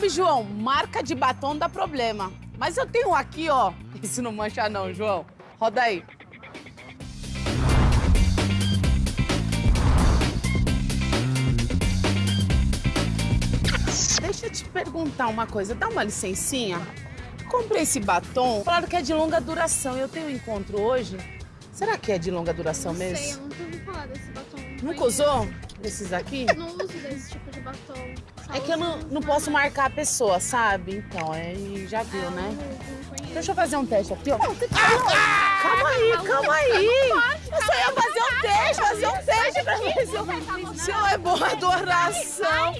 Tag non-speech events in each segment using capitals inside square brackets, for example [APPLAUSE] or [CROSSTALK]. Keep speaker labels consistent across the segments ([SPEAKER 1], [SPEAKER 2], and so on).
[SPEAKER 1] Sabe, João, marca de batom dá problema. Mas eu tenho aqui, ó. [LAUGHS] Esse não mancha não, João. Roda aí. Deixa eu te perguntar uma coisa, dá uma licencinha? Comprei esse batom, falaram que é de longa duração. Eu tenho um encontro hoje. Será que é de longa duração
[SPEAKER 2] Não
[SPEAKER 1] mesmo?
[SPEAKER 2] sei, eu nunca ouvi falar desse batom.
[SPEAKER 1] Nunca usou desses aqui?
[SPEAKER 2] Não uso desse tipo de batom.
[SPEAKER 1] É que eu não, não posso marcar a pessoa, sabe? Então, aí já
[SPEAKER 2] É,
[SPEAKER 1] viu,
[SPEAKER 2] eu
[SPEAKER 1] né?
[SPEAKER 2] conheço.
[SPEAKER 1] Deixa eu fazer um teste aqui, ó. Calma aí, calma aí. Eu só ia fazer um teste, fazer um teste pra ver se eu, se eu é boa adoração.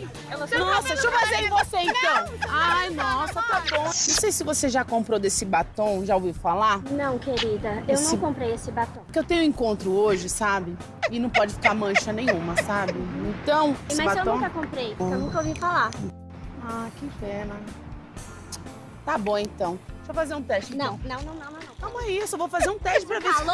[SPEAKER 1] Nossa, deixa eu fazer em você então. Ai, nossa, bom. Não sei se você já comprou desse batom, já ouviu falar?
[SPEAKER 3] Não, querida, eu
[SPEAKER 1] Esse-
[SPEAKER 3] não comprei esse batom.
[SPEAKER 1] Porque eu tenho um encontro hoje, sabe? E não pode ficar mancha nenhuma, sabe? Então, esse
[SPEAKER 3] Mas eu
[SPEAKER 1] batom...
[SPEAKER 3] nunca comprei, porque eu nunca ouvi falar.
[SPEAKER 1] Ah, que pena. Tá bom, então. Deixa eu fazer um teste.
[SPEAKER 3] Não,
[SPEAKER 1] então.
[SPEAKER 3] não, não, não, não. não.
[SPEAKER 1] Calma aí, eu só vou fazer um teste pra ver se tá.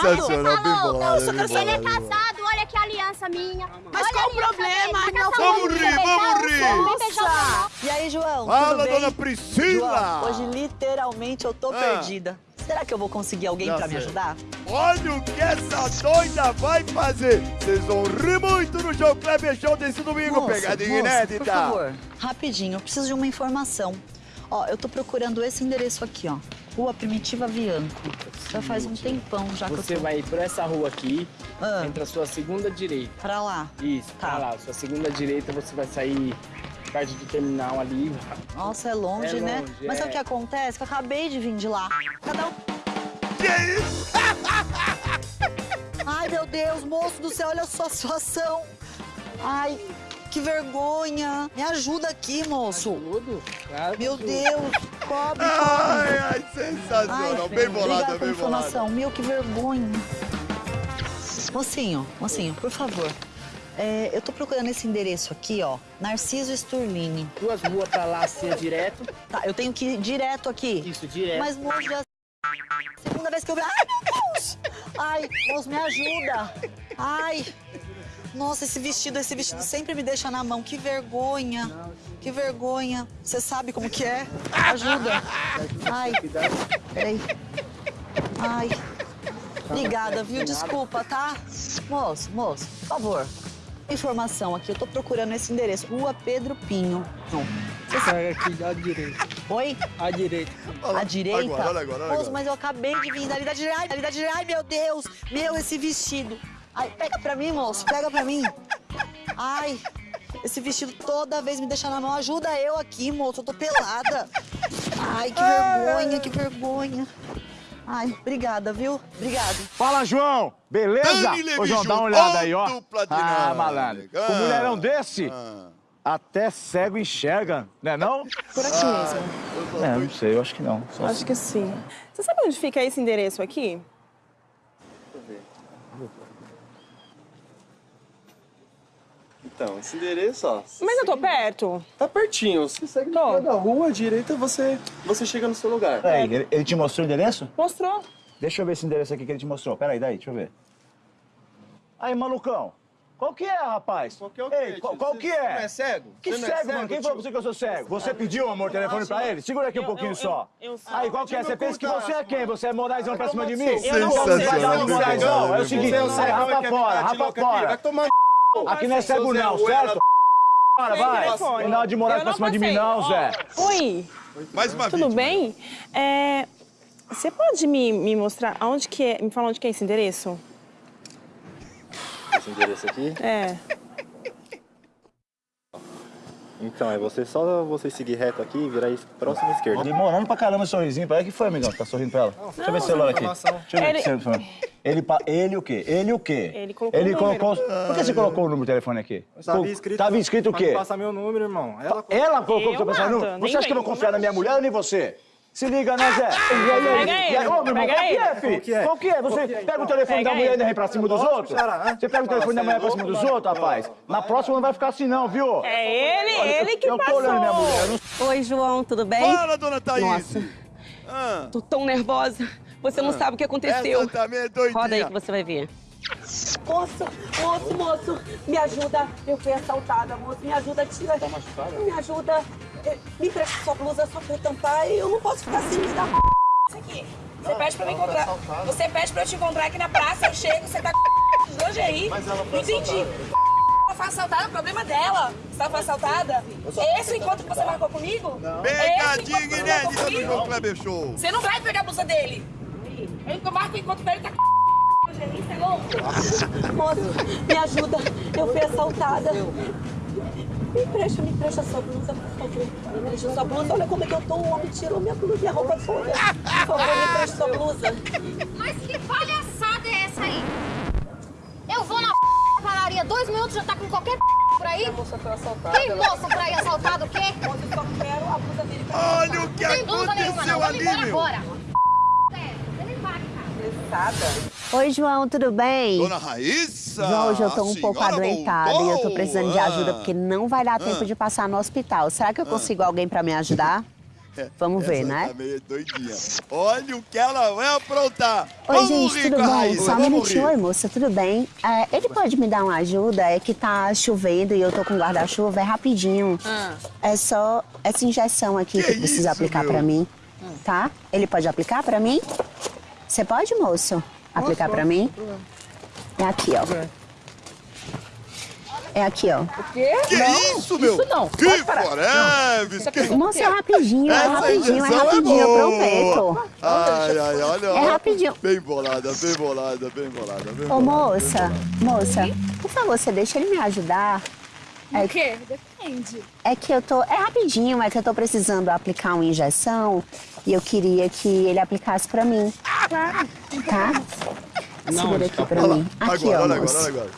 [SPEAKER 4] Sensacional, bem
[SPEAKER 3] Falou?
[SPEAKER 4] bolado,
[SPEAKER 1] Não, eu só quero
[SPEAKER 3] Ele é casado, olha que aliança minha.
[SPEAKER 1] Mas
[SPEAKER 3] Olha
[SPEAKER 1] qual o problema? Não,
[SPEAKER 4] vamos rir, vamos rir.
[SPEAKER 5] E aí, João,
[SPEAKER 4] Fala,
[SPEAKER 5] tudo bem?
[SPEAKER 4] dona Priscila!
[SPEAKER 5] João, hoje literalmente eu tô
[SPEAKER 4] Ah.
[SPEAKER 5] perdida. Será que eu vou conseguir alguém
[SPEAKER 4] Já
[SPEAKER 5] pra me
[SPEAKER 4] sei.
[SPEAKER 5] ajudar?
[SPEAKER 4] Olha o que essa doida vai fazer! Vocês vão rir muito no João Kleber Show desse domingo,
[SPEAKER 5] Moço,
[SPEAKER 4] pegadinha
[SPEAKER 5] moço,
[SPEAKER 4] inédita!
[SPEAKER 5] Por favor, rapidinho, eu preciso de uma informação. Ó, eu tô procurando esse endereço aqui, ó. Rua Primitiva Vianco. Já faz um tempão já que
[SPEAKER 6] Você
[SPEAKER 5] eu tô...
[SPEAKER 6] vai por essa rua aqui,
[SPEAKER 5] Ah,
[SPEAKER 6] entra a sua segunda direita.
[SPEAKER 5] pra lá.
[SPEAKER 6] Isso,
[SPEAKER 5] Tá.
[SPEAKER 6] tá lá. Sua segunda direita você vai sair perto do terminal ali.
[SPEAKER 5] Nossa, é longe,
[SPEAKER 6] É
[SPEAKER 5] né?
[SPEAKER 6] longe,
[SPEAKER 5] Mas sabe
[SPEAKER 6] é.
[SPEAKER 5] o que acontece? Que eu acabei de vir de lá. Cada um...
[SPEAKER 4] Que isso?
[SPEAKER 5] Ai, meu Deus, moço do céu, olha a situação. Ai, que vergonha. Me ajuda aqui, moço.
[SPEAKER 6] Tudo? Claro,
[SPEAKER 5] Meu. Deus, cobre, cobre.
[SPEAKER 4] Ai, ai, sensacional! bem bolada, bem bolada.
[SPEAKER 5] Meu, que vergonha. Mocinho, mocinho, por favor. é, eu tô procurando esse endereço aqui, ó. Narciso Sturlini.
[SPEAKER 6] Duas ruas pra lá, assim, direto.
[SPEAKER 5] Tá, eu tenho que ir direto aqui.
[SPEAKER 6] Isso, direto.
[SPEAKER 5] Mas, moço, já... Segunda vez que eu vi... Ai, meu Deus! Ai, moço, me ajuda. Ai. Nossa, esse vestido, esse vestido sempre me deixa na mão. Que vergonha. Que vergonha. Você sabe como que é? Ajuda. Ai, peraí. Ai. Obrigada, viu? Desculpa, tá? Moço, moço, por favor. Informação aqui, eu tô procurando esse endereço. Rua Pedro Pinho.
[SPEAKER 6] Sai aqui à direita.
[SPEAKER 5] Oi?
[SPEAKER 6] À direita.
[SPEAKER 5] À direita?
[SPEAKER 4] Agora, olha agora, olha
[SPEAKER 5] Moço,
[SPEAKER 4] agora.
[SPEAKER 5] mas eu acabei de vir dali da direita. Ai, dali da direita. Ai, meu Deus. Meu, esse vestido. Ai, pega pra mim, moço. Pega pra mim. Ai, esse vestido toda vez me deixa na mão. Ajuda eu aqui, moço. Eu tô pelada. Ai, que vergonha, que vergonha. Ai, obrigada, viu? Obrigada.
[SPEAKER 7] Fala, João! Beleza? Ô, João, dá uma olhada aí, ó. Ah, malandro. Com
[SPEAKER 4] Ah.
[SPEAKER 7] um mulherão desse,
[SPEAKER 4] Ah.
[SPEAKER 7] até cego enxerga, né não?
[SPEAKER 8] Por aqui mesmo.
[SPEAKER 7] É, não sei, eu acho que não. Só
[SPEAKER 8] Acho que sim. Você sabe onde fica esse endereço aqui?
[SPEAKER 9] Então, esse endereço, ó,
[SPEAKER 8] Mas eu tô perto.
[SPEAKER 9] tá pertinho. Você segue
[SPEAKER 8] Tô.
[SPEAKER 9] da rua, à direita, você, você chega no seu lugar.
[SPEAKER 7] Peraí, ele, ele te mostrou o endereço?
[SPEAKER 8] Mostrou.
[SPEAKER 7] Deixa eu ver esse endereço aqui que ele te mostrou. Peraí, daí, deixa eu ver. Aí, malucão. Qual que é, rapaz?
[SPEAKER 9] Qual que é o quê,
[SPEAKER 7] Ei,
[SPEAKER 9] tio?
[SPEAKER 7] qual, qual
[SPEAKER 9] Você-
[SPEAKER 7] que
[SPEAKER 9] você
[SPEAKER 7] é?
[SPEAKER 9] não é cego?
[SPEAKER 7] Que
[SPEAKER 9] Você não é
[SPEAKER 7] cego, mano?
[SPEAKER 9] cego,
[SPEAKER 7] Quem falou pra
[SPEAKER 9] tio?
[SPEAKER 7] você que eu sou cego? Você pediu, amor, o telefone pra ele? Segura aqui um
[SPEAKER 8] Eu-
[SPEAKER 7] pouquinho
[SPEAKER 8] eu-
[SPEAKER 7] só.
[SPEAKER 8] eu- eu sei.
[SPEAKER 7] Aí, qual que é? Você pensa que você é quem? Você é moraizão pra cima de mim?
[SPEAKER 8] Eu não
[SPEAKER 7] Não vai dar
[SPEAKER 4] Sensacional,
[SPEAKER 7] um moraizão. É o seguinte,
[SPEAKER 9] Você é o cego,
[SPEAKER 7] rapa fora, rapa fora.
[SPEAKER 9] Vai tomar
[SPEAKER 7] Aqui não é cego não, certo? Para, vai. Não dá de morar pra cima de mim não, Zé.
[SPEAKER 8] Oi,
[SPEAKER 4] Mais uma
[SPEAKER 8] tudo bem? É, você pode me, me mostrar aonde que é, me falar onde que é esse endereço?
[SPEAKER 9] Esse endereço aqui?
[SPEAKER 8] É.
[SPEAKER 9] Então, é você só você seguir reto aqui e virar próxima esquerda.
[SPEAKER 7] Demorando pra caramba esse sorrisinho. Para que foi, amigão? Tá sorrindo pra ela? Deixa eu ver o celular aqui. Deixa eu ver
[SPEAKER 8] Ele-
[SPEAKER 7] o telefone. Ele, pa- ele o quê? Ele o quê?
[SPEAKER 8] Ele colocou
[SPEAKER 7] Ele
[SPEAKER 8] o número.
[SPEAKER 7] colocou... Por que você colocou o número do telefone aqui?
[SPEAKER 10] Tava escrito,
[SPEAKER 7] Tava escrito o quê?
[SPEAKER 10] Passa meu número, irmão. Ela
[SPEAKER 7] Ela colocou o
[SPEAKER 8] Eu
[SPEAKER 7] seu personagem
[SPEAKER 8] mato,
[SPEAKER 7] número? Você acha que eu vou confiar na minha mulher ou nem você? Se liga, né, Zé? Aí,
[SPEAKER 8] Pega
[SPEAKER 7] aí,
[SPEAKER 8] ele,
[SPEAKER 7] Ô, meu irmão,
[SPEAKER 8] pega
[SPEAKER 7] qual que
[SPEAKER 8] ele.
[SPEAKER 7] é, filho?
[SPEAKER 10] Qual que é?
[SPEAKER 7] Que é? Você pega o telefone
[SPEAKER 8] Pega
[SPEAKER 7] da mulher e
[SPEAKER 8] ele.
[SPEAKER 7] vem pra cima dos outros?
[SPEAKER 10] Xará,
[SPEAKER 7] Você pega o telefone da mulher pra cima dos outros, rapaz? Na próxima não vai ficar assim não, viu?
[SPEAKER 8] É ele, ele que
[SPEAKER 7] eu tô
[SPEAKER 8] passou.
[SPEAKER 7] olhando minha mulher.
[SPEAKER 11] Oi, João, tudo bem?
[SPEAKER 4] Fala, dona Thaís.
[SPEAKER 11] Nossa.
[SPEAKER 4] Ah,
[SPEAKER 11] Tô tão nervosa. Você não sabe o que aconteceu.
[SPEAKER 4] essa também é doidinha.
[SPEAKER 11] Roda aí que você vai ver. Moço, moço, moço, me ajuda. Eu fui assaltada, moço. Me ajuda, tira. Tá machucada? Me ajuda. me empresta sua blusa só pra eu tampar e eu não posso ficar assim, me dá Isso aqui. Você pede pra me encontrar. Você pede pra eu te encontrar aqui na praça, eu chego, você tá com de lingerie. Não entendi. Ela foi assaltada, o problema dela. Você tá foi assaltada? Esse encontro que você marcou comigo?
[SPEAKER 4] Pegadinha
[SPEAKER 11] Esse o encontro que você marcou
[SPEAKER 4] inédita do? João Kleber Show.
[SPEAKER 11] Você não vai pegar a blusa dele. Eu marco o encontro com ele, tá com Moço, me ajuda. Eu fui assaltada. Me empresta, me empresta sua blusa, por favor. Me empresta sua blusa. Olha como é que eu tô. O homem tirou minha blusa, minha roupa toda. Por favor, me empresta sua blusa.
[SPEAKER 12] Mas que palhaçada é essa aí? Eu vou na padaria, dois minutos já tá com qualquer por aí?
[SPEAKER 11] moça foi assaltada.
[SPEAKER 12] Tem moço por aí assaltado o quê?
[SPEAKER 11] Moça, eu só quero a blusa dele pra
[SPEAKER 4] Olha o que
[SPEAKER 12] Tem blusa nenhuma não,
[SPEAKER 4] aconteceu
[SPEAKER 12] vamos
[SPEAKER 4] ali,
[SPEAKER 12] embora
[SPEAKER 4] meu.
[SPEAKER 12] agora. É, você nem vai, cara.
[SPEAKER 11] Pesada.
[SPEAKER 13] Oi, João, tudo bem?
[SPEAKER 4] Dona Raíssa!
[SPEAKER 13] João, hoje eu tô um pouco adoentada e eu tô precisando de ajuda porque não vai dar tempo
[SPEAKER 4] Ah.
[SPEAKER 13] de passar no hospital. Será que eu
[SPEAKER 4] Ah.
[SPEAKER 13] consigo alguém pra me ajudar? [LAUGHS] Vamos ver,
[SPEAKER 4] Essa
[SPEAKER 13] né?
[SPEAKER 4] Tá meio doidinha. Olha o que ela vai aprontar.
[SPEAKER 13] Oi,
[SPEAKER 4] Vamos
[SPEAKER 13] gente,
[SPEAKER 4] rir
[SPEAKER 13] tudo bom?
[SPEAKER 4] Raíssa,
[SPEAKER 13] Só um
[SPEAKER 4] vamos
[SPEAKER 13] minutinho. Oi, moça, tudo bem? É, ele pode me dar uma ajuda? É que tá chovendo e eu tô com guarda-chuva, é rapidinho. É só essa injeção aqui que, precisa
[SPEAKER 4] isso,
[SPEAKER 13] aplicar pra mim, tá? Ele pode aplicar pra mim? Você pode, moço? Aplicar pra mim? É aqui, ó. É aqui, ó.
[SPEAKER 11] O quê?
[SPEAKER 4] Que isso, meu?
[SPEAKER 11] Isso não.
[SPEAKER 4] Que foreves. Que...
[SPEAKER 13] Moça, é rapidinho, é rapidinho, é
[SPEAKER 4] injeção
[SPEAKER 13] rapidinho,
[SPEAKER 4] boa.
[SPEAKER 13] prometo.
[SPEAKER 4] Ai, ai, olha.
[SPEAKER 13] É rapidinho.
[SPEAKER 4] Bem bolada, bem bolada, bem bolada, bem
[SPEAKER 13] Ô,
[SPEAKER 4] bolada.
[SPEAKER 13] moça, moça, por favor, você deixa ele me ajudar. É,
[SPEAKER 2] O quê? Depende.
[SPEAKER 13] é que eu tô. É rapidinho, é que eu tô precisando aplicar uma injeção e eu queria que ele aplicasse pra mim.
[SPEAKER 2] Claro.
[SPEAKER 13] Tá? Segura aqui pra
[SPEAKER 4] Olha lá,
[SPEAKER 13] mim. Aqui,
[SPEAKER 4] agora,
[SPEAKER 13] ó,
[SPEAKER 4] olha agora, olha agora.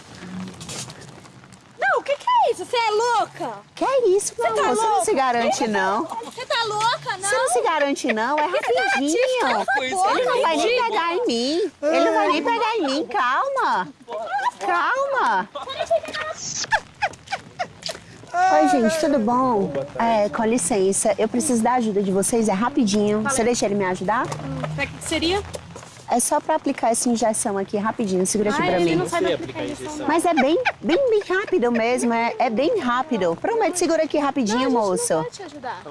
[SPEAKER 2] Não, o que, que é isso? Você é louca?
[SPEAKER 13] Que é isso, não,
[SPEAKER 2] tá
[SPEAKER 13] moça, não se garante, não.
[SPEAKER 2] Você tá louca, não?
[SPEAKER 13] Você não se garante, não, é rapidinho. Ele não vai nem pegar em mim. Ele não vai nem pegar em mim, calma. Calma. Oi, gente, tudo bom? É, com licença, eu preciso da ajuda de vocês, é rapidinho. Você deixa ele me ajudar?
[SPEAKER 2] Pra que seria?
[SPEAKER 13] É só pra aplicar essa injeção aqui, rapidinho. Segura aqui
[SPEAKER 2] Ah,
[SPEAKER 13] pra
[SPEAKER 2] ele
[SPEAKER 13] mim.
[SPEAKER 2] não sabe aplicar injeção.
[SPEAKER 13] Mas é bem, bem, bem rápido mesmo, é, é bem rápido. Promete, segura aqui rapidinho, moço.
[SPEAKER 2] Não pode te ajudar.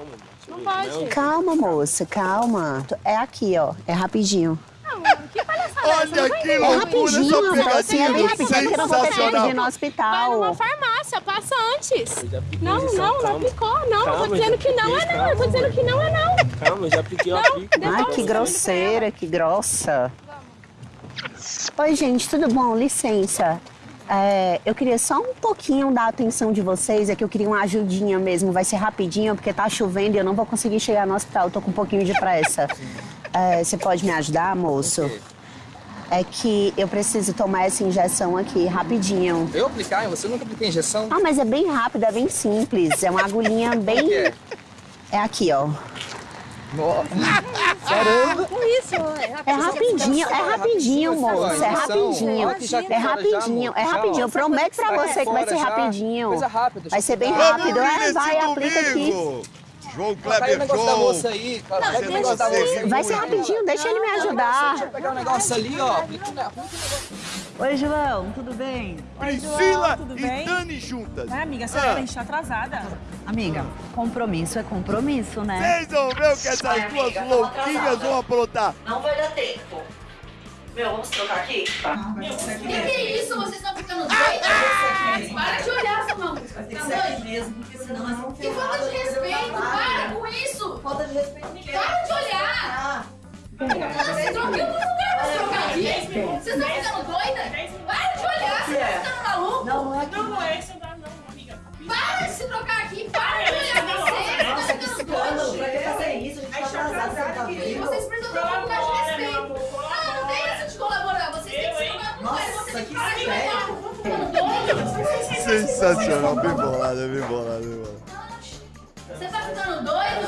[SPEAKER 2] Não pode.
[SPEAKER 13] Calma, moça, calma. É aqui, ó, é rapidinho.
[SPEAKER 2] Não, que palhaçada é?
[SPEAKER 4] Olha
[SPEAKER 2] Não
[SPEAKER 4] que
[SPEAKER 2] vai
[SPEAKER 13] É
[SPEAKER 4] loucura
[SPEAKER 13] rapidinho,
[SPEAKER 4] essa pegadinha,
[SPEAKER 13] é bem rapidinho, porque eu não vou ter ir no
[SPEAKER 2] Vai
[SPEAKER 13] hospital.
[SPEAKER 2] numa farmácia, passa antes.
[SPEAKER 10] apliquei
[SPEAKER 2] Não,
[SPEAKER 10] injeção,
[SPEAKER 2] não, não
[SPEAKER 10] calma.
[SPEAKER 2] não. eu
[SPEAKER 10] Calma,
[SPEAKER 2] tô dizendo que não é não. Eu tô
[SPEAKER 10] calma,
[SPEAKER 2] dizendo que não é não.
[SPEAKER 10] Calma, eu já apliquei, eu
[SPEAKER 2] Não,
[SPEAKER 10] aplico.
[SPEAKER 13] Ai, que grosseira, que grossa. Oi, gente, tudo bom? Licença. É, eu queria só um pouquinho da atenção de vocês, é que eu queria uma ajudinha mesmo, vai ser rapidinho, porque tá chovendo e eu não vou conseguir chegar no hospital, eu tô com um pouquinho de pressa. É, você pode me ajudar, moço? É que eu preciso tomar essa injeção aqui, rapidinho.
[SPEAKER 14] Eu aplicar? Você nunca aplicou injeção?
[SPEAKER 13] Ah, mas é bem rápido, é bem simples, é uma agulhinha [LAUGHS] bem... É aqui, ó.
[SPEAKER 14] Caramba!
[SPEAKER 2] Com isso,
[SPEAKER 13] É rapidinho, é rapidinho, moço. É rapidinho. É rapidinho, é rapidinho. Eu prometo pra você que vai ser rapidinho.
[SPEAKER 14] Coisa rápida.
[SPEAKER 13] Vai ser bem rápido. É, vai, aplica aqui.
[SPEAKER 14] O
[SPEAKER 4] Kleber
[SPEAKER 14] negócio da moça
[SPEAKER 4] Show.
[SPEAKER 14] aí, cara.
[SPEAKER 13] Não,
[SPEAKER 14] o negócio da
[SPEAKER 13] deixa
[SPEAKER 14] moça.
[SPEAKER 13] Vai ser rapidinho, deixa ele me
[SPEAKER 14] Deixa eu
[SPEAKER 13] ajudar.
[SPEAKER 14] pegar o negócio ali, ó.
[SPEAKER 15] Oi, João, tudo bem?
[SPEAKER 4] Priscila
[SPEAKER 15] tudo
[SPEAKER 4] e
[SPEAKER 15] bem?
[SPEAKER 4] Dani juntas.
[SPEAKER 15] Ah, amiga, a
[SPEAKER 4] Ah.
[SPEAKER 15] a gente tá atrasada.
[SPEAKER 16] Amiga, compromisso é compromisso, né?
[SPEAKER 4] Vocês vão ver o que essas
[SPEAKER 16] Ai,
[SPEAKER 4] duas louquinhas vão aprontar.
[SPEAKER 16] Não vai dar tempo. Meu, vamos trocar aqui? Tá.
[SPEAKER 12] Que que é isso? Vocês estão ficando doidos? Para de olhar, sua mão. Tá doido?
[SPEAKER 16] mesmo, porque senão nós vamos
[SPEAKER 12] Que falta de respeito, para com isso! Falta de respeito. Para de olhar! Vocês eu não lugar pra trocar aqui? Vocês estão ficando doida?
[SPEAKER 4] Sensacional, bem bolada, bem bolada, bem bolada.
[SPEAKER 12] Você tá ficando doido?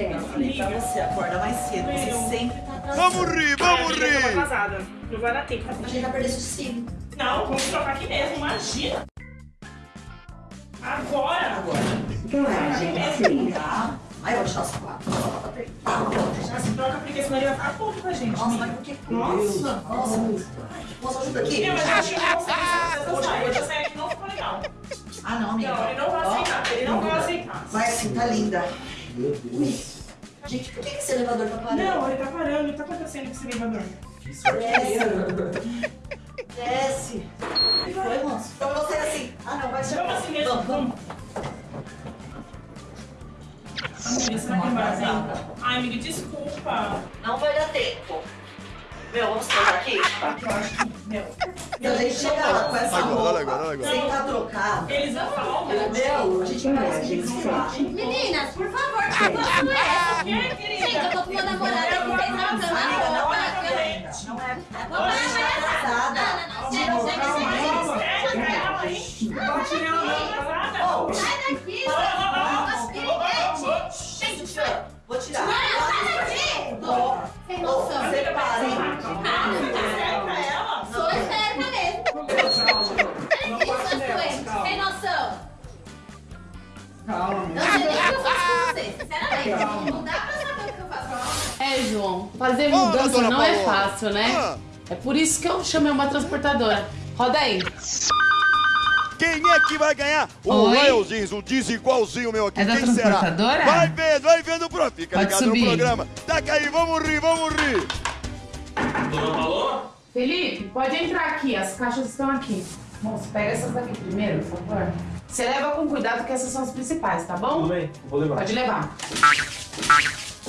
[SPEAKER 16] Eu falei pra você, acorda mais cedo, você sempre tá atrasado.
[SPEAKER 4] Vamos rir, vamos rir.
[SPEAKER 8] atrasada. Não vai dar tempo.
[SPEAKER 16] A gente vai perder sossego.
[SPEAKER 8] Não, vamos trocar aqui mesmo, imagina. Agora! Agora.
[SPEAKER 16] Então é, gente, assim, tá? Aí eu vou deixar os quatro.
[SPEAKER 8] Já se troca porque senão ele vai ficar puto com a gente.
[SPEAKER 16] Nossa, mas por que?
[SPEAKER 8] Nossa!
[SPEAKER 16] Nossa, moça, ajuda aqui.
[SPEAKER 8] Mas não sei
[SPEAKER 5] tá linda. Ui. Gente, por que esse elevador tá parando?
[SPEAKER 8] Não, ele tá parando. O que tá acontecendo com esse elevador?
[SPEAKER 5] Desce. Desce. Foi, moço? Então você assim. Ah, não, vai chegar.
[SPEAKER 8] Vamos assim mesmo,
[SPEAKER 5] Vamos, vamos.
[SPEAKER 8] Amiga, será que vai dar? Ai, amiga, desculpa.
[SPEAKER 5] Não vai dar tempo. Meu, vamos trocar aqui?
[SPEAKER 8] Eu acho que, meu...
[SPEAKER 5] Se a gente chegar lá com essa
[SPEAKER 4] agora,
[SPEAKER 5] roupa,
[SPEAKER 4] agora, agora.
[SPEAKER 5] sem estar trocado,
[SPEAKER 8] Eles vão falar,
[SPEAKER 5] meu, a gente parece que eles.
[SPEAKER 12] Meninas, por favor, que situação é essa? Gente, eu tô com meu namorado aqui, vocês não estão na
[SPEAKER 5] Amiga, não
[SPEAKER 12] roupa.
[SPEAKER 5] é. Não é.
[SPEAKER 12] Vamos lá, Não dá pra saber o que eu faço.
[SPEAKER 1] É, João, fazer mudança
[SPEAKER 4] dona
[SPEAKER 1] não é fácil, né?
[SPEAKER 4] Ah.
[SPEAKER 1] É por isso que eu chamei uma transportadora. Roda aí.
[SPEAKER 4] Quem é que vai ganhar o? Royalzinhos, um desigualzinho meu aqui?
[SPEAKER 1] É da
[SPEAKER 4] Quem será? Vai vendo, vai vendo, pro. Fica
[SPEAKER 1] Pode
[SPEAKER 4] ligado
[SPEAKER 1] subir.
[SPEAKER 4] no programa. Taca aí, vamos rir, vamos rir.
[SPEAKER 1] Felipe, pode entrar aqui, as caixas estão aqui. Moço, pega essas daqui primeiro, por favor. Você leva com cuidado que essas são as principais, tá bom?
[SPEAKER 6] Tudo bem, vou levar.
[SPEAKER 1] Pode levar.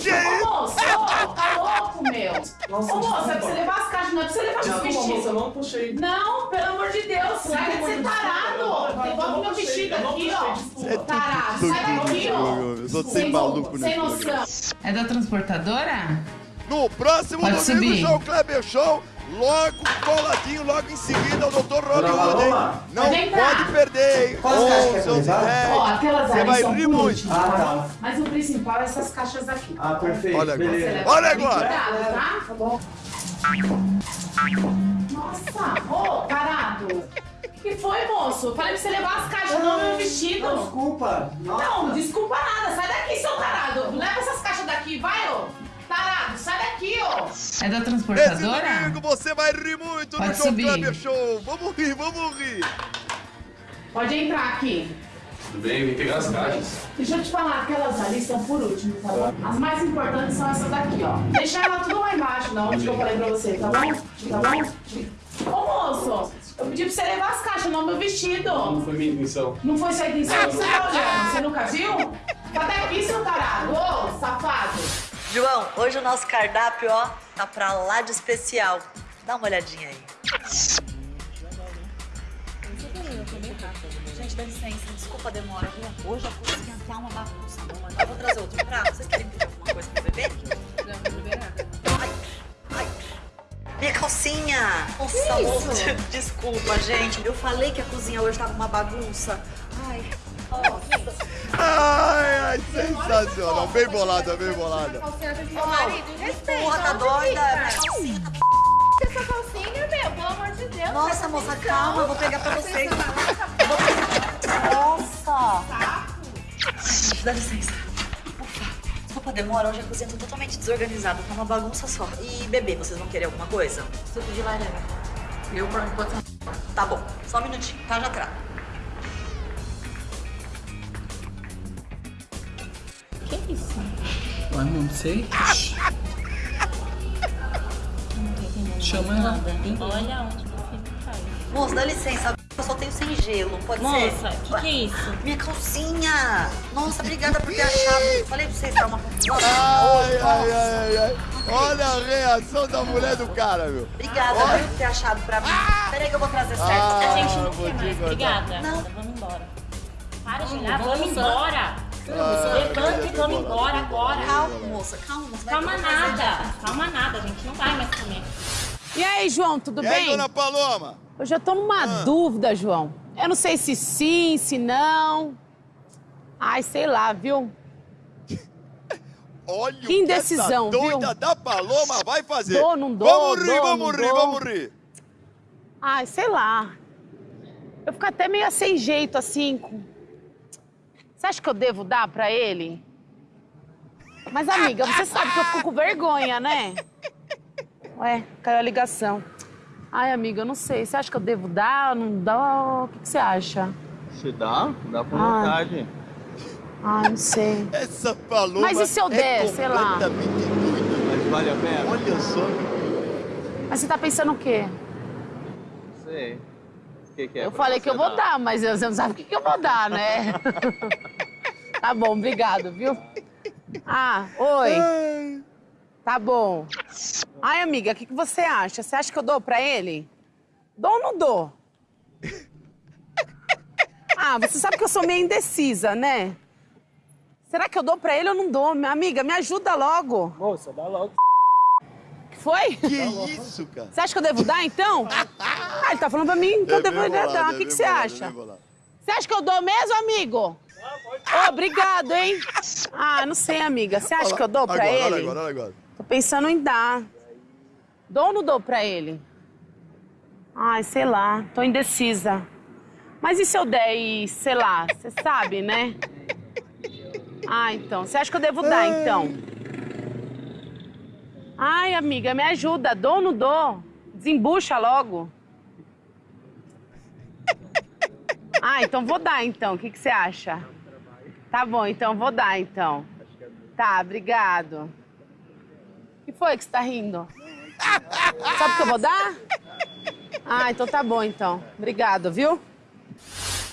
[SPEAKER 1] Ô, moço, ô, tá louco, meu.
[SPEAKER 6] Nossa,
[SPEAKER 1] Ô, moço, é pra você levar as caixas, não é pra você levar
[SPEAKER 6] Desculpa,
[SPEAKER 1] meu
[SPEAKER 6] moça, eu não puxei.
[SPEAKER 1] Não, pelo amor de Deus, larga de ser tarado. Devolve meu vestido aqui, ó. Tarado, sai daqui, ó.
[SPEAKER 4] Eu sou
[SPEAKER 1] Sem
[SPEAKER 4] sem maluco
[SPEAKER 1] Sem
[SPEAKER 4] nesse programa.
[SPEAKER 1] noção. É da transportadora?
[SPEAKER 4] No próximo
[SPEAKER 1] Pode
[SPEAKER 4] domingo,
[SPEAKER 1] subir.
[SPEAKER 4] João Kleber Show. Logo, coladinho, logo em seguida, o Dr. Rony
[SPEAKER 6] Dona
[SPEAKER 4] Wood, hein? Não
[SPEAKER 1] Pode
[SPEAKER 4] perder, hein?
[SPEAKER 6] Quais caixas que é
[SPEAKER 4] 11,
[SPEAKER 6] pra levar?
[SPEAKER 4] 10.
[SPEAKER 1] Ó, aquelas
[SPEAKER 4] Você
[SPEAKER 1] ali
[SPEAKER 4] vai
[SPEAKER 1] são
[SPEAKER 4] rir muito.
[SPEAKER 1] último,
[SPEAKER 6] Ah,
[SPEAKER 1] tá?
[SPEAKER 6] tá.
[SPEAKER 1] Mas o principal é essas caixas aqui.
[SPEAKER 6] Ah, perfeito.
[SPEAKER 4] Olha agora.
[SPEAKER 6] Beleza.
[SPEAKER 4] Olha agora.
[SPEAKER 1] Cuidado, tá? Tá bom. Nossa, ô, parado. O que foi, moço? Falei pra você levar as caixas, não meu vestido.
[SPEAKER 6] Não, desculpa. Nossa.
[SPEAKER 1] Não, desculpa nada. Sai daqui, seu tarado. Leva essas caixas daqui, vai, ô. Tarado, sai daqui, ó. É da
[SPEAKER 4] Esse
[SPEAKER 1] transportadora?
[SPEAKER 4] domingo você vai rir muito no
[SPEAKER 1] Pode
[SPEAKER 4] João
[SPEAKER 1] subir.
[SPEAKER 4] Kleber Show. Vamos rir, vamos rir.
[SPEAKER 1] Pode entrar aqui.
[SPEAKER 17] Tudo bem, vem pegar as caixas.
[SPEAKER 1] Deixa eu te falar, aquelas ali estão por último, tá bom? As mais importantes são essas daqui, ó. Deixa ela tudo lá embaixo, da onde que eu falei pra você, tá bom? Tá bom? Ô, moço, eu pedi pra você levar as caixas, não meu vestido.
[SPEAKER 17] Não foi minha intenção.
[SPEAKER 1] Não foi sua intenção? Você tá olhando? Você nunca viu? Cadê aqui, seu tarado? Ô, safado.
[SPEAKER 5] João, hoje o nosso cardápio, ó, tá pra lá de especial. Dá uma olhadinha aí. Gente, dá licença, desculpa a demora, viu? Hoje a cozinha tá uma bagunça. amor. Eu vou trazer outro prato. Vocês querem pedir alguma coisa pro bebê? Ai, ai. Minha calcinha! Nossa, amor, [LAUGHS] desculpa, gente. Eu falei que a cozinha hoje tava uma bagunça. Ai, nossa.
[SPEAKER 4] Ai, ai, sensacional. Bem bolada, bem bolada.
[SPEAKER 12] Ô, marido, respeita.
[SPEAKER 5] Porra, tá doida? tá
[SPEAKER 12] Essa calcinha, meu, pelo amor de Deus.
[SPEAKER 5] Nossa, moça, calma, eu vou pegar pra vocês. Nossa! Dá licença. Ufa, desculpa a demora, hoje a cozinha tá totalmente desorganizada, tá uma bagunça só. E bebê, vocês vão querer alguma coisa?
[SPEAKER 12] Suco de laranja. Eu, por enquanto,
[SPEAKER 5] Tá bom, só um minutinho, tá? Já trago.
[SPEAKER 12] Isso?
[SPEAKER 18] Ué, não sei. Chama ela.
[SPEAKER 14] Olha onde meu filho caiu.
[SPEAKER 5] Moça, dá licença, eu só tenho sem gelo, pode ser?
[SPEAKER 14] Moça, o que, que é isso?
[SPEAKER 5] Minha calcinha! Nossa, obrigada por ter achado. Falei pra vocês, tá uma Nossa,
[SPEAKER 4] Ai, ai, ai, ai. Olha a reação da mulher do cara, meu.
[SPEAKER 5] Obrigada
[SPEAKER 4] Olha.
[SPEAKER 5] por ter achado pra mim. Peraí que eu vou trazer certo.
[SPEAKER 4] Ah,
[SPEAKER 14] A gente não
[SPEAKER 4] vou
[SPEAKER 14] quer mais. Obrigada.
[SPEAKER 5] Não.
[SPEAKER 14] Vamos embora. Para de olhar,
[SPEAKER 12] Vamos,
[SPEAKER 14] vamos
[SPEAKER 12] vamos.
[SPEAKER 14] embora.
[SPEAKER 4] Ah,
[SPEAKER 14] Levanta e vamos embora agora.
[SPEAKER 5] Calma, moça, calma. Vai
[SPEAKER 14] Calma nada. Calma nada, a gente não vai mais comer.
[SPEAKER 19] E aí, João, tudo
[SPEAKER 4] E aí,
[SPEAKER 19] bem?
[SPEAKER 4] dona Paloma?
[SPEAKER 19] Eu já tô numa dúvida, João. Eu não sei se sim, se não. Ai, sei lá, viu? [LAUGHS]
[SPEAKER 4] Olha
[SPEAKER 19] Que
[SPEAKER 4] que
[SPEAKER 19] indecisão,
[SPEAKER 4] essa doida
[SPEAKER 19] viu?
[SPEAKER 4] da Paloma vai fazer.
[SPEAKER 19] Dou, não dou,
[SPEAKER 4] Vamos rir,
[SPEAKER 19] dou,
[SPEAKER 4] vamos
[SPEAKER 19] não
[SPEAKER 4] rir,
[SPEAKER 19] dou.
[SPEAKER 4] vamos rir.
[SPEAKER 19] Ai, sei lá. Eu fico até meio sem jeito, assim. com- Você acha que eu devo dar pra ele? Mas, amiga, você sabe que eu fico com vergonha, né? Ué, caiu a ligação. Ai, amiga, eu não sei. Você acha que eu devo dar? Não dá? O que, que você acha?
[SPEAKER 20] Se dá, dá com
[SPEAKER 19] Ah.
[SPEAKER 20] vontade.
[SPEAKER 1] Ah, não sei.
[SPEAKER 4] Essa paloma
[SPEAKER 1] Mas e se eu der,
[SPEAKER 4] é
[SPEAKER 1] sei lá?
[SPEAKER 21] Mas vale a pena?
[SPEAKER 4] Olha só.
[SPEAKER 1] Mas você tá pensando o quê?
[SPEAKER 21] Não sei. Que, que é?
[SPEAKER 1] Eu falei que eu vou
[SPEAKER 21] dar?
[SPEAKER 1] dar, mas você não sabe o que, que eu vou dar, né? [LAUGHS] tá bom, obrigado, viu? Ah, oi. Tá bom. Ai, amiga, o que, que você acha? Você acha que eu dou pra ele? Dou ou não dou? [LAUGHS] Ah, você sabe que eu sou meio indecisa, né? Será que eu dou pra ele ou não dou? Minha amiga, me ajuda logo.
[SPEAKER 6] Moça, dá logo.
[SPEAKER 1] Que foi?
[SPEAKER 4] Que isso, cara?
[SPEAKER 1] Você acha que eu devo dar, então? [LAUGHS] Ah, ele tá falando pra mim que eu
[SPEAKER 4] É
[SPEAKER 1] devo
[SPEAKER 4] bem bolado,
[SPEAKER 1] dar.
[SPEAKER 4] é
[SPEAKER 1] O que,
[SPEAKER 4] bem
[SPEAKER 1] que você
[SPEAKER 4] bolado, é
[SPEAKER 1] acha? Você acha que eu dou mesmo, amigo? Ô, obrigado, hein? Ah, não sei, amiga. Você acha que eu dou pra
[SPEAKER 4] agora,
[SPEAKER 1] ele?
[SPEAKER 4] Olha agora, olha agora.
[SPEAKER 1] Tô pensando em dar. Dou ou não dou pra ele? Ai, sei lá. Tô indecisa. Mas e se eu der e, sei lá, você sabe, né? Ah, então. Você acha que eu devo dar, então? Ai, amiga, me ajuda. Dou ou não dou? Desembucha logo. [LAUGHS] Ah, então vou dar, então. O que, que você acha? Tá bom, então vou dar, então. Tá, obrigado. O que foi que você tá rindo? Sabe que eu vou dar? Ah, então tá bom, então. Obrigado, viu?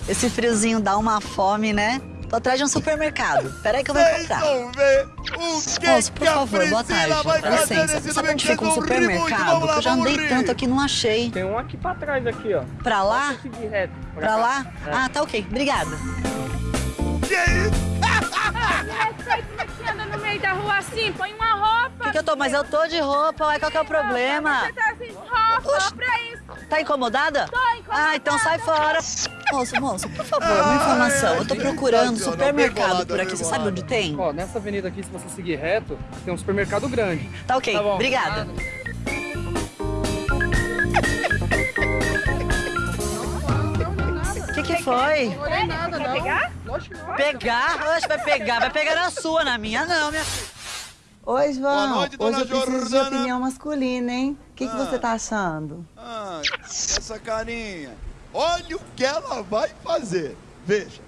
[SPEAKER 5] Esse friozinho dá uma fome, né? Tô atrás de um supermercado. Peraí que eu vou
[SPEAKER 4] Vocês
[SPEAKER 5] comprar.
[SPEAKER 4] vão ver o que,
[SPEAKER 5] Moço, por
[SPEAKER 4] que a
[SPEAKER 5] favor, boa tarde. Dá licença. Sabe onde fica um supermercado? Que eu já andei
[SPEAKER 4] rir.
[SPEAKER 5] tanto aqui, não achei.
[SPEAKER 6] Tem um aqui pra trás, aqui, ó.
[SPEAKER 5] Pra lá?
[SPEAKER 6] Reto.
[SPEAKER 5] Pra lá? Ah, tá ok. Obrigada.
[SPEAKER 4] Que isso?
[SPEAKER 22] Você anda no meio da rua assim, põe uma roupa.
[SPEAKER 5] Que que eu tô? Mas eu tô de roupa, ué, qual que é o problema?
[SPEAKER 22] Você tá sem roupa pra isso.
[SPEAKER 5] Tá incomodada?
[SPEAKER 22] Tô incomodada.
[SPEAKER 5] Ah, então sai fora. Moço, moço, por favor, uma informação. Eu tô procurando supermercado por aqui. Você sabe onde tem?
[SPEAKER 6] Ó, nessa avenida aqui, se você seguir reto, tem um supermercado grande.
[SPEAKER 5] Tá ok,
[SPEAKER 6] Tá bom.
[SPEAKER 5] obrigada. O que que foi?
[SPEAKER 22] Não nada, não. pegar?
[SPEAKER 5] Pegar? Oxe, vai pegar. Vai pegar na sua, na minha não, minha...
[SPEAKER 23] Oi, João.
[SPEAKER 4] Boa noite, dona
[SPEAKER 23] Hoje eu preciso de
[SPEAKER 4] Jordana.
[SPEAKER 23] opinião masculina, hein? O que, que
[SPEAKER 4] Ah.
[SPEAKER 23] você tá achando?
[SPEAKER 4] Ah, essa carinha. Olha o que ela vai fazer. Veja,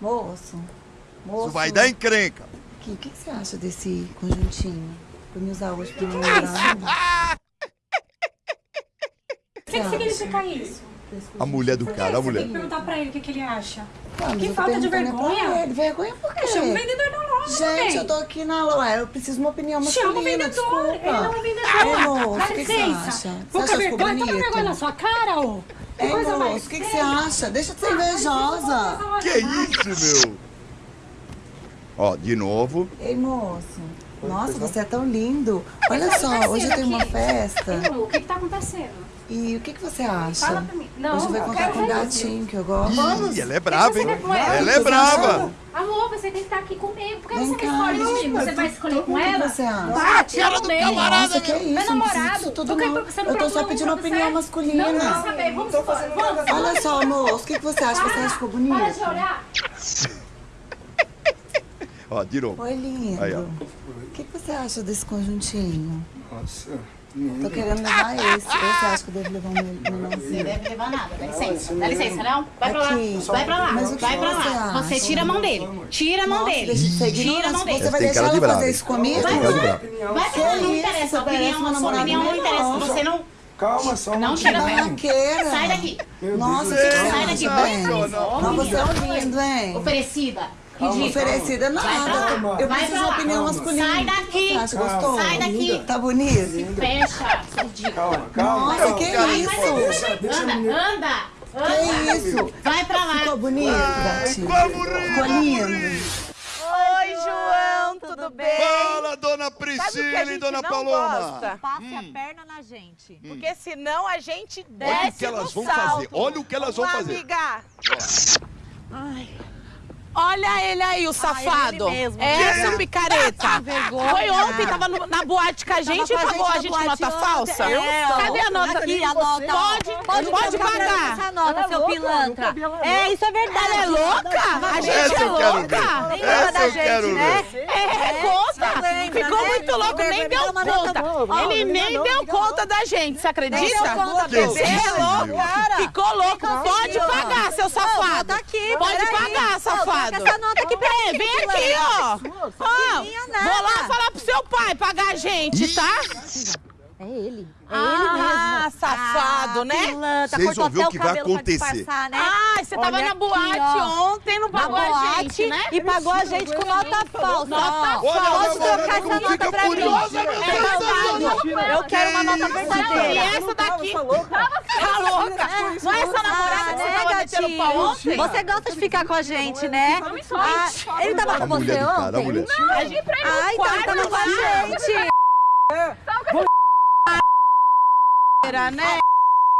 [SPEAKER 23] Moço, moço.
[SPEAKER 4] isso vai dar encrenca.
[SPEAKER 23] O que, que você acha desse conjuntinho? Pra me usar hoje pro meu namorado?
[SPEAKER 12] O que, que significa isso?
[SPEAKER 4] A mulher do cara, a
[SPEAKER 12] Você tem
[SPEAKER 4] mulher.
[SPEAKER 12] que perguntar pra ele o que, que ele acha.
[SPEAKER 23] Ah, mas
[SPEAKER 12] que falta de
[SPEAKER 23] pra
[SPEAKER 12] vergonha.
[SPEAKER 23] ele. Vergonha por quê?
[SPEAKER 12] Chama o vendedor da loja,
[SPEAKER 23] Gente,
[SPEAKER 12] também.
[SPEAKER 23] eu tô aqui na loja. Eu preciso de uma opinião masculina,
[SPEAKER 12] Chama o vendedor.
[SPEAKER 23] desculpa.
[SPEAKER 12] Ele não é o vendedor.
[SPEAKER 23] Ei, moço,
[SPEAKER 12] Dá
[SPEAKER 23] o que, que você
[SPEAKER 12] licença.
[SPEAKER 23] acha? Você acha
[SPEAKER 12] vergonha. Toma
[SPEAKER 23] bonito?
[SPEAKER 12] vergonha na sua cara, ô.
[SPEAKER 23] Ei, moço, o que, que você acha? Deixa de ser invejosa.
[SPEAKER 4] Que isso, meu? Ó, de novo.
[SPEAKER 23] Ei, moço. Nossa, você é tão lindo. Olha só, hoje eu tenho uma festa.
[SPEAKER 12] O que, que tá acontecendo?
[SPEAKER 23] E o que, que você acha?
[SPEAKER 12] Fala pra mim. Não,
[SPEAKER 23] hoje eu vou
[SPEAKER 12] eu
[SPEAKER 23] encontrar
[SPEAKER 12] quero
[SPEAKER 23] com um gatinho que eu gosto.
[SPEAKER 4] Ih, ela é brava, hein?
[SPEAKER 12] Ela?
[SPEAKER 4] Ela é brava.
[SPEAKER 12] Amor, você tem que estar aqui comigo. Por que
[SPEAKER 23] Vem
[SPEAKER 12] você
[SPEAKER 23] cá,
[SPEAKER 12] não escolhe
[SPEAKER 23] gente,
[SPEAKER 12] comigo? Você vai escolher com ela?
[SPEAKER 23] você acha?
[SPEAKER 12] Vai, tira
[SPEAKER 4] do
[SPEAKER 12] meio.
[SPEAKER 4] camarada,
[SPEAKER 23] Nossa, que
[SPEAKER 4] meu.
[SPEAKER 23] isso?
[SPEAKER 12] Meu
[SPEAKER 23] não
[SPEAKER 12] namorado.
[SPEAKER 23] tudo não.
[SPEAKER 12] você não
[SPEAKER 23] Eu tô só pedindo uma opinião masculina.
[SPEAKER 12] Não, não saber. Vamos embora. Vamos.
[SPEAKER 23] Olha só, moço, o que, você acha? Você acha que ficou
[SPEAKER 12] Para de
[SPEAKER 23] bonito?
[SPEAKER 12] olhar.
[SPEAKER 4] Ó, de novo.
[SPEAKER 23] Oi, lindo.
[SPEAKER 4] Aí, ó.
[SPEAKER 23] O que, que você acha desse conjuntinho?
[SPEAKER 21] Nossa.
[SPEAKER 23] Tô querendo levar esse. Você acha que eu devo levar um menãozinho?
[SPEAKER 12] deve levar nada. Dá licença. Dá licença, não? Vai pra lá. Vai pra lá.
[SPEAKER 23] Mas o que
[SPEAKER 12] Vai pra
[SPEAKER 23] você
[SPEAKER 12] lá.
[SPEAKER 23] acha?
[SPEAKER 12] Você tira a mão dele. Tira a mão
[SPEAKER 23] Nossa,
[SPEAKER 12] dele. Tira a mão dele.
[SPEAKER 23] Você vai deixar ela fazer isso comigo?
[SPEAKER 12] Vai pra lá. Não
[SPEAKER 23] Que
[SPEAKER 12] interessa. A opinião, a sua opinião não interessa.
[SPEAKER 23] não.
[SPEAKER 12] Você não...
[SPEAKER 21] Calma, só um
[SPEAKER 12] Não
[SPEAKER 21] pouquinho.
[SPEAKER 12] chega perto. Sai daqui.
[SPEAKER 23] Nossa,
[SPEAKER 12] Sai daqui.
[SPEAKER 23] bem?
[SPEAKER 4] Sensacional.
[SPEAKER 23] Mas você é um lindo, hein?
[SPEAKER 12] Oferecida. Ridícula.
[SPEAKER 23] Oferecida
[SPEAKER 12] Vai pra
[SPEAKER 23] nada.
[SPEAKER 12] lá.
[SPEAKER 23] Eu
[SPEAKER 12] Vai
[SPEAKER 23] preciso de uma opinião masculina.
[SPEAKER 12] Sai daqui.
[SPEAKER 23] Você gostoso?
[SPEAKER 12] Sai daqui.
[SPEAKER 23] Tá bonito?
[SPEAKER 12] Fecha. Ridícula.
[SPEAKER 21] Calma, calma.
[SPEAKER 23] Nossa, que isso?
[SPEAKER 12] Anda, anda.
[SPEAKER 23] Que isso?
[SPEAKER 12] Vai pra lá.
[SPEAKER 23] Ficou bonito,
[SPEAKER 4] rir,
[SPEAKER 23] Ficou lindo?
[SPEAKER 24] Oi, João, tudo bem?
[SPEAKER 4] Fala, dona Priscila e dona
[SPEAKER 24] não
[SPEAKER 4] Paloma.
[SPEAKER 24] gosta?
[SPEAKER 5] Passe a perna na gente.
[SPEAKER 24] Porque senão a gente desce
[SPEAKER 4] Olha o que elas vão
[SPEAKER 24] salto.
[SPEAKER 4] fazer. Olha o que elas vão fazer.
[SPEAKER 24] amiga. Ai. Olha ele aí, o safado.
[SPEAKER 5] ele mesmo.
[SPEAKER 24] Essa
[SPEAKER 5] Vergonha.
[SPEAKER 24] picareta.
[SPEAKER 5] Vergonha.
[SPEAKER 24] Foi ontem, tava no- na boate com a gente e pagou a
[SPEAKER 5] gente
[SPEAKER 24] gente com nota falsa.
[SPEAKER 5] ontem. É.
[SPEAKER 24] Cadê a nota?
[SPEAKER 5] Aqui, a nota.
[SPEAKER 24] Pode, pode, pagar.
[SPEAKER 5] Essa nota, seu pilantra. É, isso é verdade.
[SPEAKER 24] Ela é louca? A gente
[SPEAKER 4] Essa
[SPEAKER 24] é
[SPEAKER 4] eu quero
[SPEAKER 24] louca.
[SPEAKER 4] ver. Essa eu quero ver.
[SPEAKER 24] É, conta.
[SPEAKER 5] lembra.
[SPEAKER 1] ficou
[SPEAKER 5] né?
[SPEAKER 1] muito louco, nem deu conta. Ele nem deu conta da gente, você acredita?
[SPEAKER 5] Nem deu conta,
[SPEAKER 1] Você
[SPEAKER 5] Você
[SPEAKER 1] é louco. Ficou louco. Pode pagar, seu safado. Pode pagar, safado.
[SPEAKER 5] Coloca essa nota aqui pra
[SPEAKER 1] É,
[SPEAKER 5] mim,
[SPEAKER 1] vem aqui, ó. Ó, vou lá falar pro seu pai pagar a gente, tá?
[SPEAKER 5] É ele. É
[SPEAKER 1] Ah,
[SPEAKER 5] ele mesmo.
[SPEAKER 1] safado,
[SPEAKER 5] Ah,
[SPEAKER 1] né?
[SPEAKER 4] Vocês
[SPEAKER 5] cortou
[SPEAKER 4] vão ver
[SPEAKER 5] até
[SPEAKER 4] o que vai
[SPEAKER 5] cabelo pra
[SPEAKER 4] acontecer.
[SPEAKER 5] disfarçar, né?
[SPEAKER 1] Ah, você tava
[SPEAKER 5] Olha
[SPEAKER 1] na
[SPEAKER 5] aqui,
[SPEAKER 1] boate
[SPEAKER 5] ó.
[SPEAKER 1] ontem, não
[SPEAKER 5] Na
[SPEAKER 1] pagou a
[SPEAKER 5] boate
[SPEAKER 1] gente, né?
[SPEAKER 5] e pagou a gente com nota falsa.
[SPEAKER 1] Nota falsa.
[SPEAKER 5] Pode trocar essa nota pra mim. É safado. Eu quero uma nota
[SPEAKER 1] E
[SPEAKER 5] verdadeira.
[SPEAKER 1] essa daqui? Tá louca? Não é essa namorada que você
[SPEAKER 5] né,
[SPEAKER 1] tava metendo pau ontem?
[SPEAKER 5] Você gosta de ficar com a gente, né? Ah, ele tava com
[SPEAKER 4] A mulher
[SPEAKER 5] você
[SPEAKER 4] a
[SPEAKER 5] ontem?
[SPEAKER 1] A gente pra no
[SPEAKER 5] Ah, então ele tava com a
[SPEAKER 1] vai.
[SPEAKER 5] gente.
[SPEAKER 1] Era, né?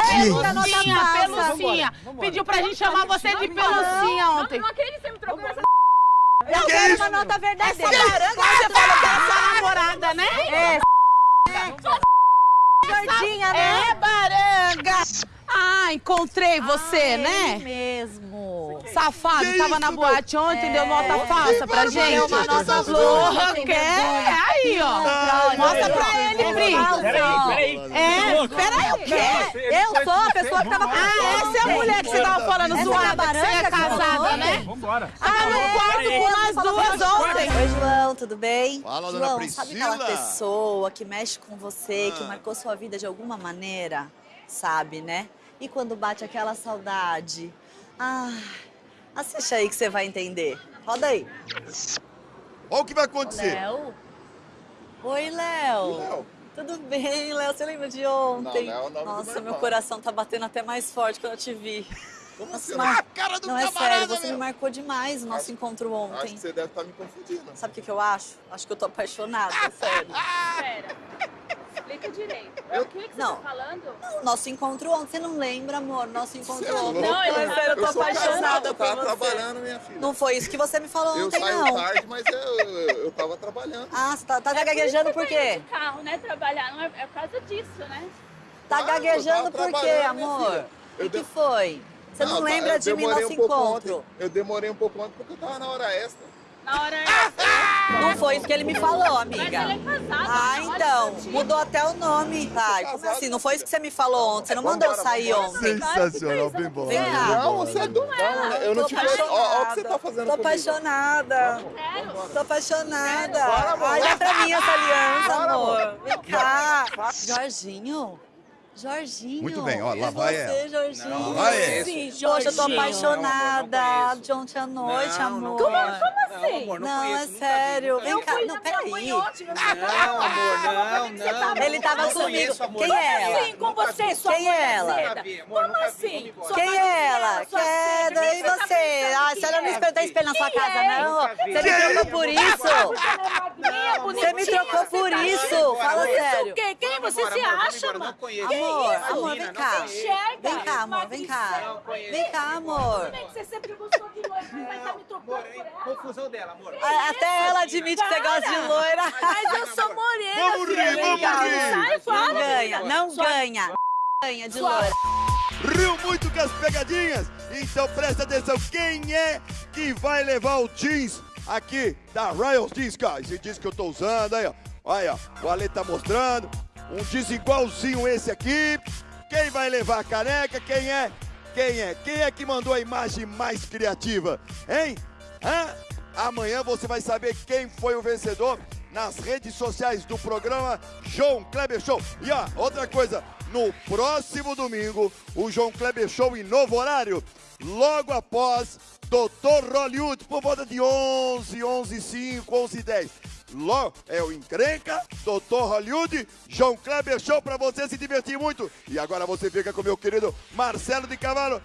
[SPEAKER 1] Pelucinha, pelucinha. Pediu pra gente chamar você de pelucinha ontem.
[SPEAKER 12] Não acredito que você me trocou essa
[SPEAKER 5] Eu
[SPEAKER 4] Que
[SPEAKER 5] quero
[SPEAKER 4] isso?
[SPEAKER 5] uma nota
[SPEAKER 1] Essa
[SPEAKER 5] verdadeira.
[SPEAKER 1] laranja você falou que era sua namorada, né?
[SPEAKER 5] É. Gordinha, né?
[SPEAKER 1] É, baranga. Ah, encontrei você,
[SPEAKER 5] Ele
[SPEAKER 1] né?
[SPEAKER 5] mesmo.
[SPEAKER 1] Safado,
[SPEAKER 4] Que
[SPEAKER 1] tava
[SPEAKER 4] isso,
[SPEAKER 1] na
[SPEAKER 4] meu?
[SPEAKER 1] boate ontem, deu nota falsa pra gente.
[SPEAKER 5] Deu uma nota
[SPEAKER 1] quer?
[SPEAKER 5] vergonha.
[SPEAKER 1] Aí, ó. Mostra pra ele, Pri.
[SPEAKER 5] Peraí,
[SPEAKER 1] É, peraí, o quê?
[SPEAKER 5] Eu sou a pessoa que tava com
[SPEAKER 1] Ah, essa é a mulher que você tava falando
[SPEAKER 5] Essa
[SPEAKER 1] zoada, que você é casada,
[SPEAKER 5] ontem?
[SPEAKER 1] né?
[SPEAKER 14] Vambora.
[SPEAKER 1] Ah, no quarto com nós duas ontem.
[SPEAKER 5] Oi, João, tudo bem?
[SPEAKER 4] Fala, dona
[SPEAKER 5] João, sabe aquela
[SPEAKER 4] Priscila.
[SPEAKER 5] pessoa que mexe com você, que
[SPEAKER 4] Ah.
[SPEAKER 5] marcou sua vida de alguma maneira? Sabe, né? E quando bate aquela saudade? Ah, assiste aí que você vai entender. Roda aí.
[SPEAKER 4] Olha o que vai acontecer.
[SPEAKER 5] Léo? Oi, Léo.
[SPEAKER 4] Léo.
[SPEAKER 5] Tudo bem, Léo? Você lembra de ontem?
[SPEAKER 4] Não, Léo é o nome do
[SPEAKER 5] Nossa,
[SPEAKER 4] meu irmão.
[SPEAKER 5] coração tá batendo até mais forte quando eu te vi.
[SPEAKER 4] Como
[SPEAKER 5] Nossa,
[SPEAKER 4] assim? Ah, a cara do
[SPEAKER 5] Não, é
[SPEAKER 4] camarada,
[SPEAKER 5] sério, você me
[SPEAKER 4] meu.
[SPEAKER 5] marcou demais o nosso
[SPEAKER 4] Acho-
[SPEAKER 5] encontro ontem.
[SPEAKER 4] Acho que você deve estar me confundindo.
[SPEAKER 5] Sabe o que, que eu acho? Acho que eu tô apaixonada, sério. [LAUGHS]
[SPEAKER 12] Pera. Explica direito.
[SPEAKER 4] Eu- [LAUGHS]
[SPEAKER 12] O que, que você
[SPEAKER 5] Não.
[SPEAKER 12] tá falando?
[SPEAKER 5] Nosso encontro ontem, você não lembra, amor? Nosso encontro
[SPEAKER 4] Você é
[SPEAKER 5] ontem. Não, eu, sério, eu tô apaixonada
[SPEAKER 4] eu
[SPEAKER 5] por
[SPEAKER 4] tava
[SPEAKER 5] você.
[SPEAKER 4] trabalhando, minha filha.
[SPEAKER 5] Não foi isso que você me falou
[SPEAKER 4] Eu
[SPEAKER 5] ontem,
[SPEAKER 4] saio
[SPEAKER 5] não.
[SPEAKER 4] tarde, mas eu, eu, eu tava trabalhando.
[SPEAKER 5] Ah, você tá, tá
[SPEAKER 12] É
[SPEAKER 5] gaguejando
[SPEAKER 12] por eu
[SPEAKER 5] quê?
[SPEAKER 12] de carro, né? Trabalhar. Não é, é por causa disso, né?
[SPEAKER 5] Tá
[SPEAKER 4] Ah, eu
[SPEAKER 5] gaguejando por quê, amor? O
[SPEAKER 4] Eu
[SPEAKER 5] que
[SPEAKER 4] de-
[SPEAKER 5] foi? Você não,
[SPEAKER 4] tá,
[SPEAKER 5] lembra
[SPEAKER 4] eu
[SPEAKER 5] de mim nosso
[SPEAKER 4] um
[SPEAKER 5] encontro?
[SPEAKER 4] Ontem. Eu demorei um pouco ontem porque eu tava na hora extra.
[SPEAKER 12] Na hora
[SPEAKER 5] Não foi isso que ele me falou,
[SPEAKER 12] Mas
[SPEAKER 5] amiga.
[SPEAKER 12] ele é casado.
[SPEAKER 5] Ah, então. Mudou até o nome. Tá, como assim? Não foi isso que você me falou ontem. Você não mandou eu sair ontem.
[SPEAKER 4] Sensacional, bem bom.
[SPEAKER 5] Vem cá.
[SPEAKER 4] Não, você é doido. Eu não
[SPEAKER 5] Tô
[SPEAKER 4] te conheço. Ó o que você tá fazendo
[SPEAKER 5] Tô apaixonada. Tô apaixonada. Ai, dá pra mim essa aliança, amor. Vem cá. Jorginho. Jorginho.
[SPEAKER 4] Muito bem, ó, lá
[SPEAKER 5] é
[SPEAKER 4] vai
[SPEAKER 5] você. Jorginho.
[SPEAKER 4] Não, lá é.
[SPEAKER 5] Sim, Poxa, eu tô
[SPEAKER 12] Jorginho.
[SPEAKER 5] apaixonada. De ontem à noite, amor.
[SPEAKER 12] Como, como assim?
[SPEAKER 5] Não, é sério. Vem cá. Não, peraí.
[SPEAKER 12] Não, amor,
[SPEAKER 14] não, não.
[SPEAKER 5] Ele tava
[SPEAKER 14] Não
[SPEAKER 5] comigo.
[SPEAKER 14] conheço, amor.
[SPEAKER 5] Quem é ela?
[SPEAKER 12] Assim, com você, sua
[SPEAKER 5] Quem é ela?
[SPEAKER 12] Como assim? Sua
[SPEAKER 5] Quem é ela? Quero. E
[SPEAKER 12] tá
[SPEAKER 5] você? Ah,
[SPEAKER 12] que
[SPEAKER 5] você não me
[SPEAKER 12] é?
[SPEAKER 5] espelhou espelho na sua casa,
[SPEAKER 12] é?
[SPEAKER 5] não? Você me trocou por isso?
[SPEAKER 12] Minha
[SPEAKER 5] Você me
[SPEAKER 12] bonitinha,
[SPEAKER 5] trocou por
[SPEAKER 12] tá
[SPEAKER 5] isso?
[SPEAKER 12] achando?
[SPEAKER 5] Fala
[SPEAKER 12] Isso
[SPEAKER 5] sério.
[SPEAKER 12] o quê? Quem você se acha, mano?
[SPEAKER 5] Amor, amor, vem cá. Vem cá, amor, vem cá. Vem cá, amor.
[SPEAKER 12] Como é que você sempre buscou de noite, mas tá me trocando por ela?
[SPEAKER 14] Confusão dela, amor.
[SPEAKER 5] Até ela admite que você gosta de loira.
[SPEAKER 12] Mas eu sou morena,
[SPEAKER 4] Vamos rir, vamos rir.
[SPEAKER 12] Sai
[SPEAKER 5] Não
[SPEAKER 12] fora.
[SPEAKER 5] ganha, não ganha. Ganha de loira.
[SPEAKER 4] Riu muito com as pegadinhas? Então presta atenção, quem é que vai levar o jeans aqui da Royals cara? Esse jeans que eu tô usando aí, ó. Olha, o Ale tá mostrando. Um jeans igualzinho esse aqui. Quem vai levar a caneca? Quem é? Quem é? Quem é que mandou a imagem mais criativa? Hein? Hã? Amanhã você vai saber quem foi o vencedor nas redes sociais do programa João Kleber Show. E ó, outra coisa, no próximo domingo, o João Kleber Show em novo horário, logo após Dr. Hollywood, por volta de 11, 11 5, 11 10. Logo, é o Encrenca, Dr. Hollywood, João Kleber Show pra você se divertir muito. E agora você fica com meu querido Marcelo de Cavalo.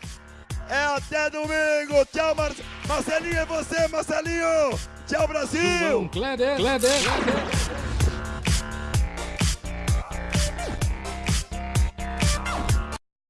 [SPEAKER 4] É até domingo. Tchau, Mar... Marcelinho, é você, Marcelinho. Tchau, Brasil.
[SPEAKER 17] Kleber, Kleber, Kleber.